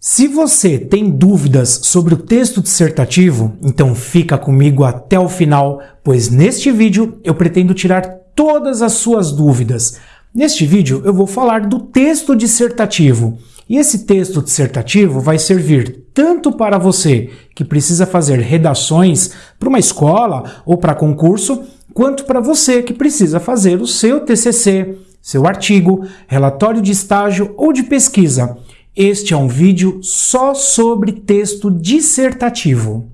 Se você tem dúvidas sobre o texto dissertativo, então fica comigo até o final, pois neste vídeo eu pretendo tirar todas as suas dúvidas. Neste vídeo eu vou falar do texto dissertativo, e esse texto dissertativo vai servir tanto para você que precisa fazer redações para uma escola ou para concurso, quanto para você que precisa fazer o seu TCC, seu artigo, relatório de estágio ou de pesquisa. Este é um vídeo só sobre texto dissertativo.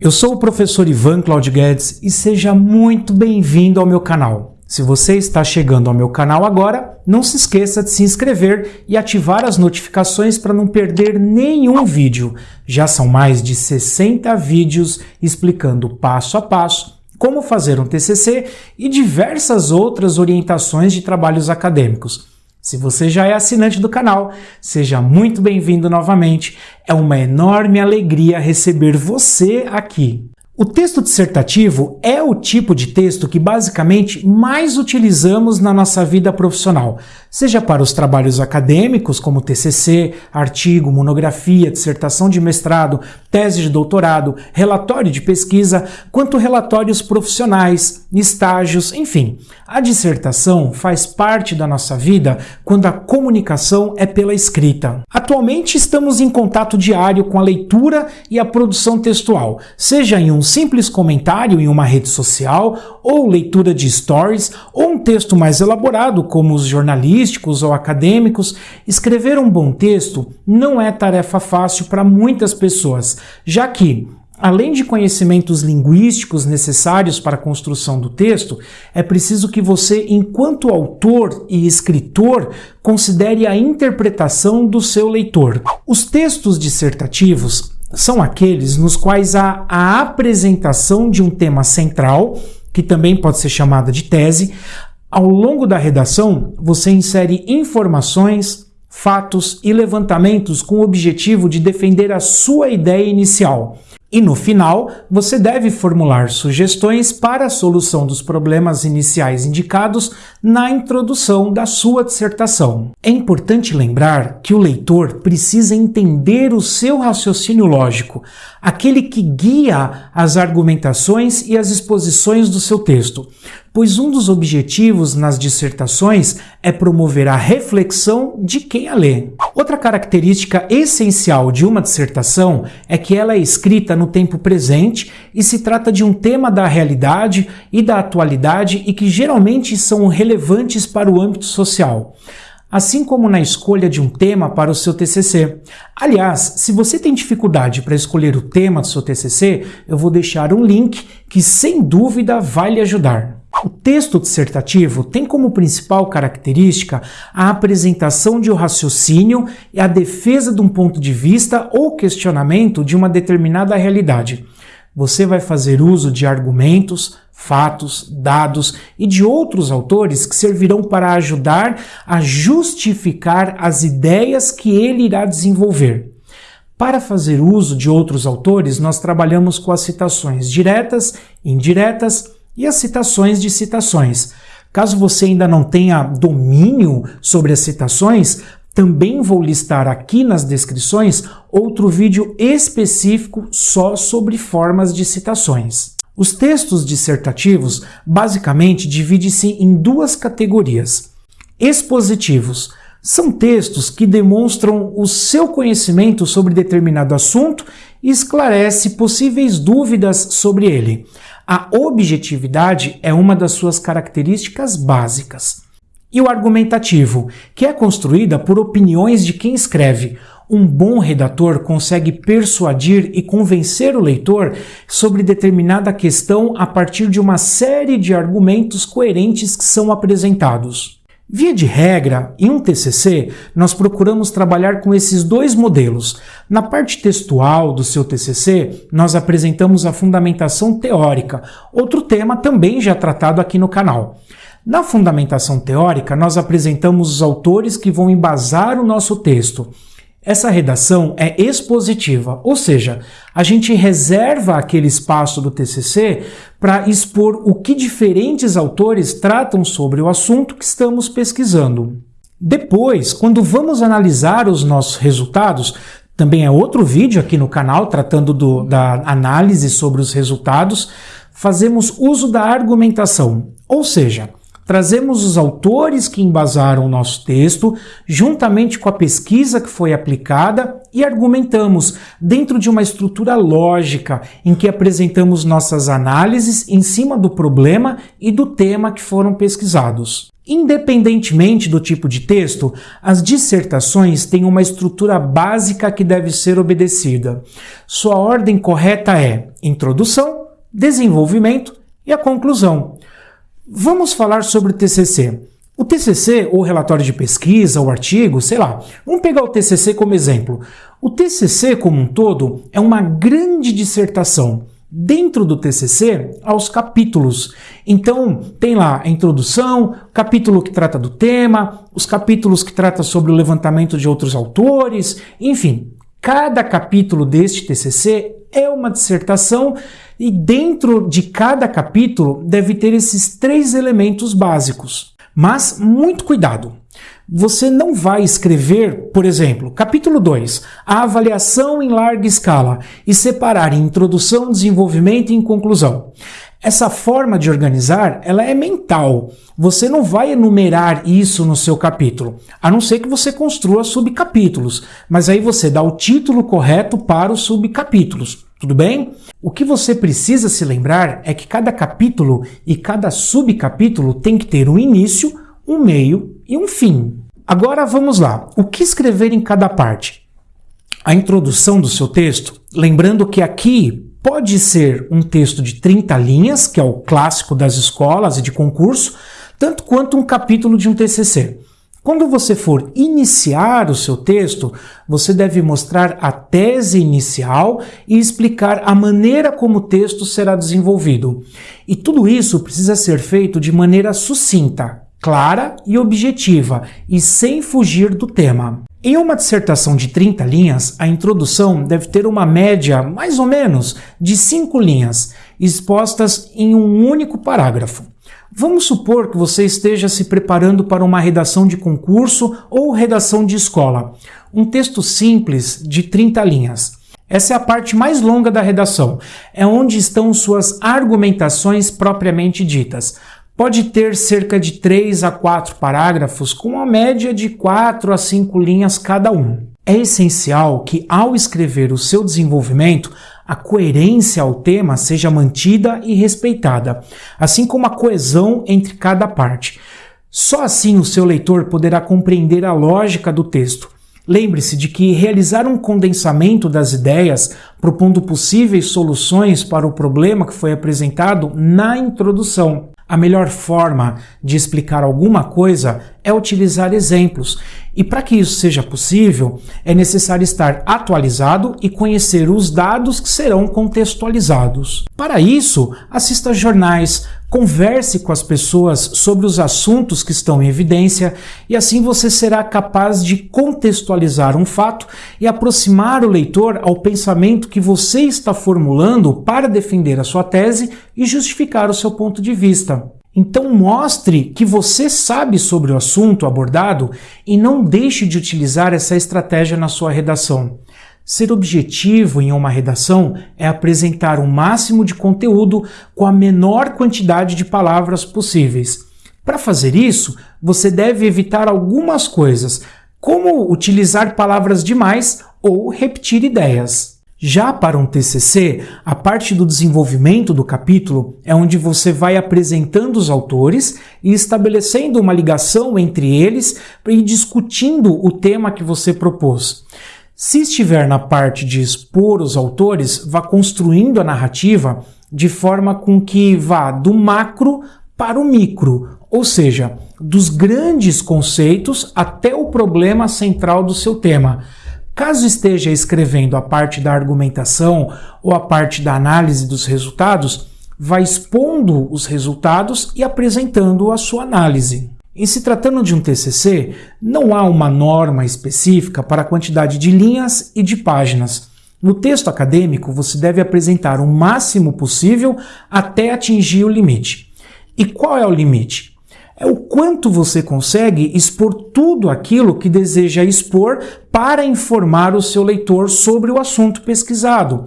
Eu sou o professor Ivan Claudio Guedes e seja muito bem-vindo ao meu canal. Se você está chegando ao meu canal agora, não se esqueça de se inscrever e ativar as notificações para não perder nenhum vídeo. Já são mais de 60 vídeos explicando passo a passo como fazer um TCC e diversas outras orientações de trabalhos acadêmicos. Se você já é assinante do canal, seja muito bem-vindo novamente. É uma enorme alegria receber você aqui. O texto dissertativo é o tipo de texto que basicamente mais utilizamos na nossa vida profissional, seja para os trabalhos acadêmicos, como TCC, artigo, monografia, dissertação de mestrado, tese de doutorado, relatório de pesquisa, quanto relatórios profissionais, estágios, enfim. A dissertação faz parte da nossa vida quando a comunicação é pela escrita. Atualmente estamos em contato diário com a leitura e a produção textual, seja em um simples comentário em uma rede social, ou leitura de stories, ou um texto mais elaborado, como os jornalísticos ou acadêmicos. Escrever um bom texto não é tarefa fácil para muitas pessoas, já que Além de conhecimentos linguísticos necessários para a construção do texto, é preciso que você, enquanto autor e escritor, considere a interpretação do seu leitor. Os textos dissertativos são aqueles nos quais há a apresentação de um tema central, que também pode ser chamada de tese. Ao longo da redação, você insere informações, fatos e levantamentos com o objetivo de defender a sua ideia inicial. E no final, você deve formular sugestões para a solução dos problemas iniciais indicados na introdução da sua dissertação. É importante lembrar que o leitor precisa entender o seu raciocínio lógico, aquele que guia as argumentações e as exposições do seu texto, pois um dos objetivos nas dissertações é promover a reflexão de quem a lê. Outra característica essencial de uma dissertação é que ela é escrita no tempo presente e se trata de um tema da realidade e da atualidade e que geralmente são relevantes para o âmbito social assim como na escolha de um tema para o seu TCC. Aliás, se você tem dificuldade para escolher o tema do seu TCC, eu vou deixar um link que sem dúvida vai lhe ajudar. O texto dissertativo tem como principal característica a apresentação de um raciocínio e a defesa de um ponto de vista ou questionamento de uma determinada realidade. Você vai fazer uso de argumentos, fatos, dados e de outros autores que servirão para ajudar a justificar as ideias que ele irá desenvolver. Para fazer uso de outros autores, nós trabalhamos com as citações diretas, indiretas e as citações de citações. Caso você ainda não tenha domínio sobre as citações, também vou listar aqui nas descrições outro vídeo específico só sobre formas de citações. Os textos dissertativos basicamente dividem-se em duas categorias. Expositivos são textos que demonstram o seu conhecimento sobre determinado assunto e esclarece possíveis dúvidas sobre ele. A objetividade é uma das suas características básicas. E o argumentativo, que é construída por opiniões de quem escreve. Um bom redator consegue persuadir e convencer o leitor sobre determinada questão a partir de uma série de argumentos coerentes que são apresentados. Via de regra, em um TCC, nós procuramos trabalhar com esses dois modelos. Na parte textual do seu TCC, nós apresentamos a fundamentação teórica, outro tema também já tratado aqui no canal. Na fundamentação teórica, nós apresentamos os autores que vão embasar o nosso texto. Essa redação é expositiva, ou seja, a gente reserva aquele espaço do TCC para expor o que diferentes autores tratam sobre o assunto que estamos pesquisando. Depois, quando vamos analisar os nossos resultados, também é outro vídeo aqui no canal tratando do, da análise sobre os resultados, fazemos uso da argumentação, ou seja, Trazemos os autores que embasaram o nosso texto, juntamente com a pesquisa que foi aplicada e argumentamos dentro de uma estrutura lógica em que apresentamos nossas análises em cima do problema e do tema que foram pesquisados. Independentemente do tipo de texto, as dissertações têm uma estrutura básica que deve ser obedecida. Sua ordem correta é introdução, desenvolvimento e a conclusão. Vamos falar sobre o TCC. O TCC, ou relatório de pesquisa, ou artigo, sei lá, vamos pegar o TCC como exemplo. O TCC como um todo é uma grande dissertação. Dentro do TCC, há os capítulos. Então, tem lá a introdução, capítulo que trata do tema, os capítulos que trata sobre o levantamento de outros autores, enfim, cada capítulo deste TCC é uma dissertação e dentro de cada capítulo deve ter esses três elementos básicos. Mas muito cuidado! Você não vai escrever, por exemplo, capítulo 2, a avaliação em larga escala e separar em introdução, desenvolvimento e conclusão. Essa forma de organizar, ela é mental. Você não vai enumerar isso no seu capítulo, a não ser que você construa subcapítulos, mas aí você dá o título correto para os subcapítulos. Tudo bem? O que você precisa se lembrar é que cada capítulo e cada subcapítulo tem que ter um início, um meio e um fim. Agora vamos lá. O que escrever em cada parte? A introdução do seu texto, lembrando que aqui pode ser um texto de 30 linhas, que é o clássico das escolas e de concurso, tanto quanto um capítulo de um TCC. Quando você for iniciar o seu texto, você deve mostrar a tese inicial e explicar a maneira como o texto será desenvolvido. E tudo isso precisa ser feito de maneira sucinta, clara e objetiva, e sem fugir do tema. Em uma dissertação de 30 linhas, a introdução deve ter uma média, mais ou menos, de 5 linhas, expostas em um único parágrafo. Vamos supor que você esteja se preparando para uma redação de concurso ou redação de escola. Um texto simples de 30 linhas. Essa é a parte mais longa da redação. É onde estão suas argumentações propriamente ditas. Pode ter cerca de 3 a 4 parágrafos, com uma média de 4 a 5 linhas cada um. É essencial que, ao escrever o seu desenvolvimento, a coerência ao tema seja mantida e respeitada, assim como a coesão entre cada parte. Só assim o seu leitor poderá compreender a lógica do texto. Lembre-se de que realizar um condensamento das ideias, propondo possíveis soluções para o problema que foi apresentado na introdução. A melhor forma de explicar alguma coisa é utilizar exemplos, e para que isso seja possível, é necessário estar atualizado e conhecer os dados que serão contextualizados. Para isso, assista jornais, converse com as pessoas sobre os assuntos que estão em evidência e assim você será capaz de contextualizar um fato e aproximar o leitor ao pensamento que você está formulando para defender a sua tese e justificar o seu ponto de vista. Então mostre que você sabe sobre o assunto abordado e não deixe de utilizar essa estratégia na sua redação. Ser objetivo em uma redação é apresentar o máximo de conteúdo com a menor quantidade de palavras possíveis. Para fazer isso, você deve evitar algumas coisas, como utilizar palavras demais ou repetir ideias. Já para um TCC, a parte do desenvolvimento do capítulo é onde você vai apresentando os autores e estabelecendo uma ligação entre eles e discutindo o tema que você propôs. Se estiver na parte de expor os autores, vá construindo a narrativa de forma com que vá do macro para o micro, ou seja, dos grandes conceitos até o problema central do seu tema. Caso esteja escrevendo a parte da argumentação ou a parte da análise dos resultados, vá expondo os resultados e apresentando a sua análise. Em se tratando de um TCC, não há uma norma específica para a quantidade de linhas e de páginas. No texto acadêmico, você deve apresentar o máximo possível até atingir o limite. E qual é o limite? É o quanto você consegue expor tudo aquilo que deseja expor para informar o seu leitor sobre o assunto pesquisado.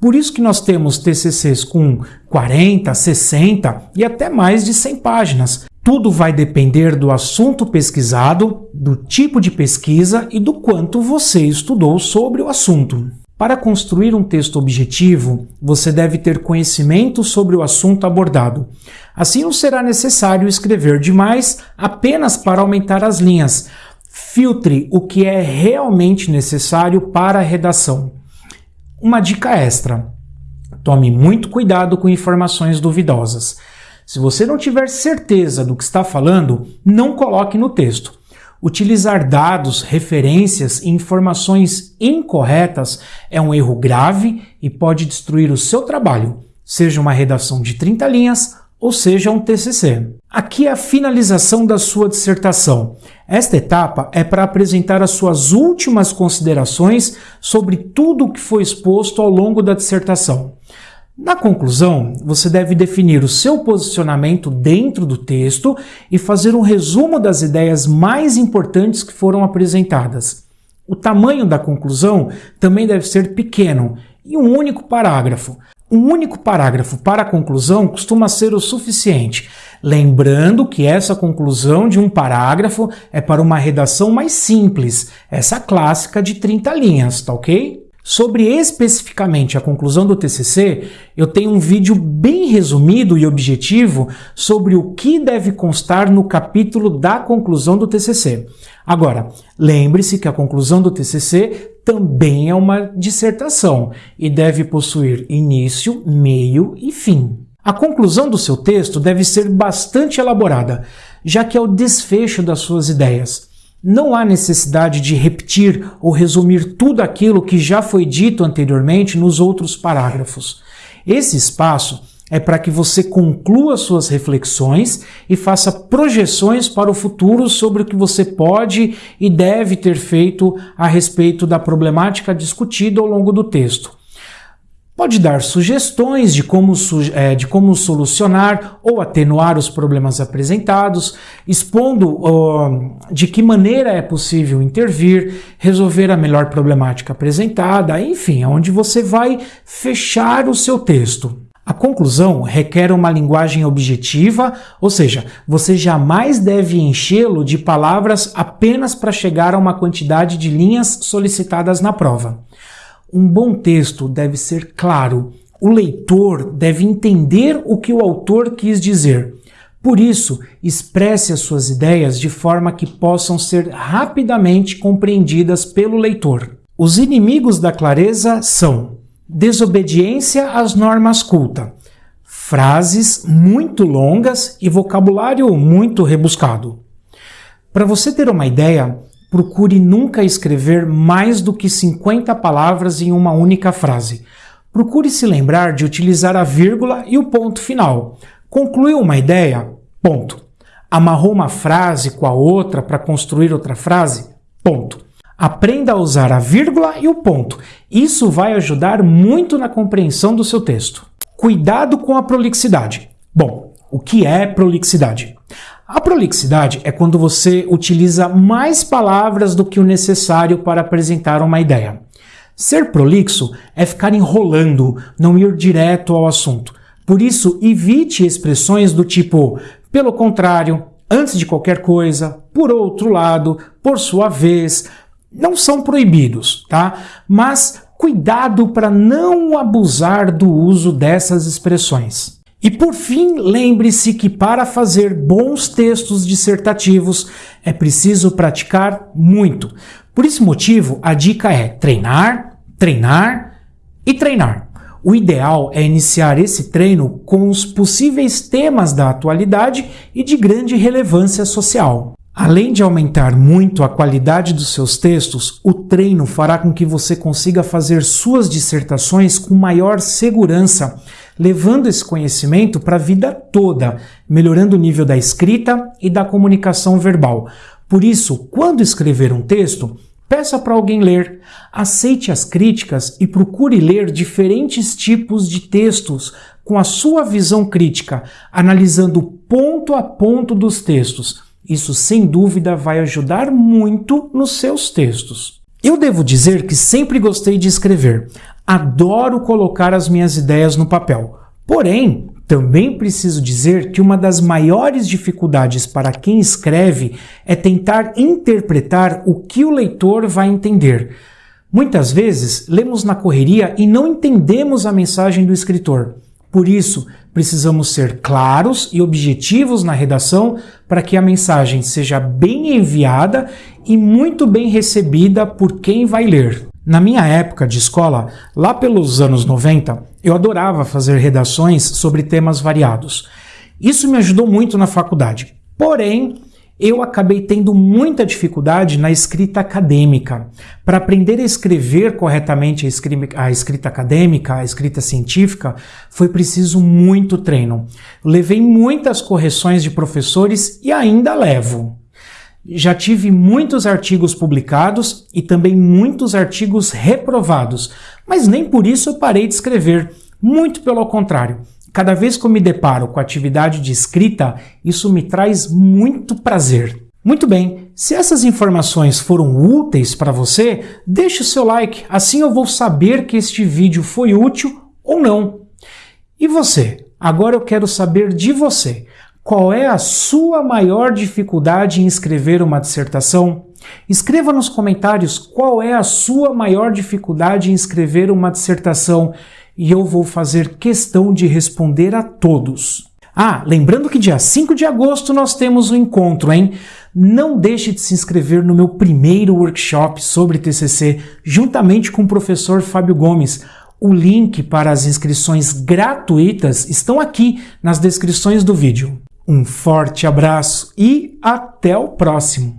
Por isso que nós temos TCCs com 40, 60 e até mais de 100 páginas. Tudo vai depender do assunto pesquisado, do tipo de pesquisa e do quanto você estudou sobre o assunto. Para construir um texto objetivo, você deve ter conhecimento sobre o assunto abordado. Assim, não será necessário escrever demais apenas para aumentar as linhas. Filtre o que é realmente necessário para a redação. Uma dica extra: tome muito cuidado com informações duvidosas. Se você não tiver certeza do que está falando, não coloque no texto. Utilizar dados, referências e informações incorretas é um erro grave e pode destruir o seu trabalho, seja uma redação de 30 linhas ou seja um TCC. Aqui é a finalização da sua dissertação. Esta etapa é para apresentar as suas últimas considerações sobre tudo o que foi exposto ao longo da dissertação. Na conclusão, você deve definir o seu posicionamento dentro do texto e fazer um resumo das ideias mais importantes que foram apresentadas. O tamanho da conclusão também deve ser pequeno e um único parágrafo. Um único parágrafo para a conclusão costuma ser o suficiente, lembrando que essa conclusão de um parágrafo é para uma redação mais simples, essa clássica de 30 linhas, tá ok? Sobre especificamente a conclusão do TCC, eu tenho um vídeo bem resumido e objetivo sobre o que deve constar no capítulo da conclusão do TCC. Agora, lembre-se que a conclusão do TCC também é uma dissertação e deve possuir início, meio e fim. A conclusão do seu texto deve ser bastante elaborada, já que é o desfecho das suas ideias. Não há necessidade de repetir ou resumir tudo aquilo que já foi dito anteriormente nos outros parágrafos. Esse espaço é para que você conclua suas reflexões e faça projeções para o futuro sobre o que você pode e deve ter feito a respeito da problemática discutida ao longo do texto. Pode dar sugestões de como, é, de como solucionar ou atenuar os problemas apresentados, expondo uh, de que maneira é possível intervir, resolver a melhor problemática apresentada, enfim, onde você vai fechar o seu texto. A conclusão requer uma linguagem objetiva, ou seja, você jamais deve enchê-lo de palavras apenas para chegar a uma quantidade de linhas solicitadas na prova. Um bom texto deve ser claro. O leitor deve entender o que o autor quis dizer. Por isso, expresse as suas ideias de forma que possam ser rapidamente compreendidas pelo leitor. Os inimigos da clareza são desobediência às normas culta, frases muito longas e vocabulário muito rebuscado. Para você ter uma ideia, procure nunca escrever mais do que 50 palavras em uma única frase. Procure se lembrar de utilizar a vírgula e o ponto final. Concluiu uma ideia? Ponto. Amarrou uma frase com a outra para construir outra frase? Ponto. Aprenda a usar a vírgula e o ponto. Isso vai ajudar muito na compreensão do seu texto. Cuidado com a prolixidade. Bom, o que é prolixidade? A prolixidade é quando você utiliza mais palavras do que o necessário para apresentar uma ideia. Ser prolixo é ficar enrolando, não ir direto ao assunto. Por isso, evite expressões do tipo pelo contrário, antes de qualquer coisa, por outro lado, por sua vez. Não são proibidos, tá? Mas cuidado para não abusar do uso dessas expressões. E por fim, lembre-se que para fazer bons textos dissertativos é preciso praticar muito. Por esse motivo, a dica é treinar, treinar e treinar. O ideal é iniciar esse treino com os possíveis temas da atualidade e de grande relevância social. Além de aumentar muito a qualidade dos seus textos, o treino fará com que você consiga fazer suas dissertações com maior segurança, levando esse conhecimento para a vida toda, melhorando o nível da escrita e da comunicação verbal. Por isso, quando escrever um texto, peça para alguém ler, aceite as críticas e procure ler diferentes tipos de textos com a sua visão crítica, analisando ponto a ponto dos textos. Isso sem dúvida vai ajudar muito nos seus textos. Eu devo dizer que sempre gostei de escrever. Adoro colocar as minhas ideias no papel. Porém, também preciso dizer que uma das maiores dificuldades para quem escreve é tentar interpretar o que o leitor vai entender. Muitas vezes lemos na correria e não entendemos a mensagem do escritor. Por isso, precisamos ser claros e objetivos na redação para que a mensagem seja bem enviada e muito bem recebida por quem vai ler. Na minha época de escola, lá pelos anos 90, eu adorava fazer redações sobre temas variados. Isso me ajudou muito na faculdade. Porém, eu acabei tendo muita dificuldade na escrita acadêmica. Para aprender a escrever corretamente a escrita acadêmica, a escrita científica, foi preciso muito treino. levei muitas correções de professores e ainda levo. Já tive muitos artigos publicados e também muitos artigos reprovados, mas nem por isso eu parei de escrever. Muito pelo contrário. Cada vez que eu me deparo com a atividade de escrita, isso me traz muito prazer. Muito bem, se essas informações foram úteis para você, deixe o seu like, assim eu vou saber que este vídeo foi útil ou não. E você? Agora eu quero saber de você. Qual é a sua maior dificuldade em escrever uma dissertação? Escreva nos comentários qual é a sua maior dificuldade em escrever uma dissertação e eu vou fazer questão de responder a todos. Ah, lembrando que dia 5 de agosto nós temos um encontro, hein? Não deixe de se inscrever no meu primeiro workshop sobre TCC, juntamente com o professor Fábio Gomes. O link para as inscrições gratuitas estão aqui nas descrições do vídeo. Um forte abraço e até o próximo!